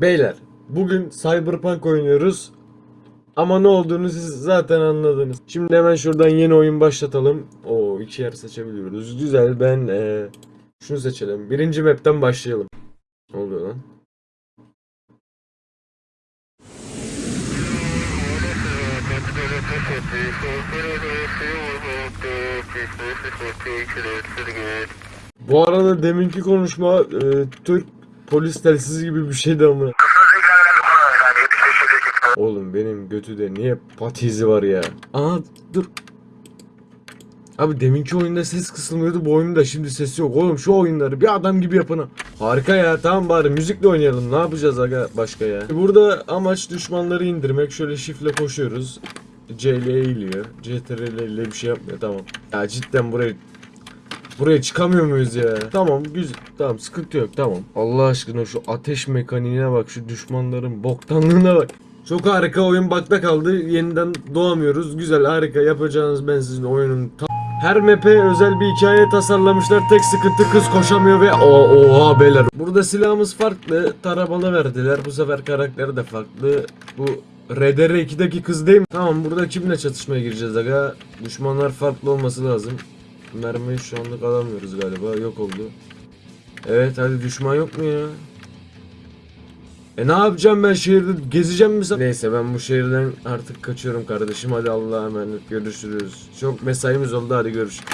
Beyler bugün Cyberpunk oynuyoruz. Ama ne olduğunu siz zaten anladınız. Şimdi hemen şuradan yeni oyun başlatalım. O iki yer seçebiliyoruz. Güzel ben eee, şunu seçelim. Birinci map'ten başlayalım. Ne oluyor lan? Bu arada deminki konuşma eee, Türk polis telsizi gibi bir şeydi ama. Oğlum benim götüde niye patizi var ya? Aa dur. Abi deminki oyunda ses kısılmıyordu bu oyunda şimdi ses yok. Oğlum şu oyunları bir adam gibi yapın. ha. Harika ya tamam bari müzikle oynayalım. Ne yapacağız aga başka ya? Burada amaç düşmanları indirmek. Şöyle şifle koşuyoruz. CL eğiliyor. CTRL ile bir şey yapmıyor tamam. Ya cidden buraya Buraya çıkamıyor muyuz ya? Tamam güzel. Tamam sıkıntı yok tamam. Allah aşkına şu ateş mekaniğine bak. Şu düşmanların boktanlığına bak. Çok harika oyun bakta kaldı. Yeniden doğamıyoruz. Güzel harika yapacağınız ben sizin oyunun her map'e özel bir hikaye tasarlamışlar. Tek sıkıntı kız koşamıyor ve o oha beyler. Burada silahımız farklı. Tarabalı verdiler. Bu sefer karakteri de farklı. Bu RDR2'deki kız değil mi? Tamam burada kimle çatışmaya gireceğiz aga? Düşmanlar farklı olması lazım. Mermiyi şu anlık alamıyoruz galiba. Yok oldu. Evet hadi düşman yok mu ya? E ne yapacağım ben şehirde gezeceğim mi sen? Neyse ben bu şehirden artık kaçıyorum kardeşim. Hadi Allah'a emanet görüşürüz. Çok mesaimiz oldu hadi görüşürüz.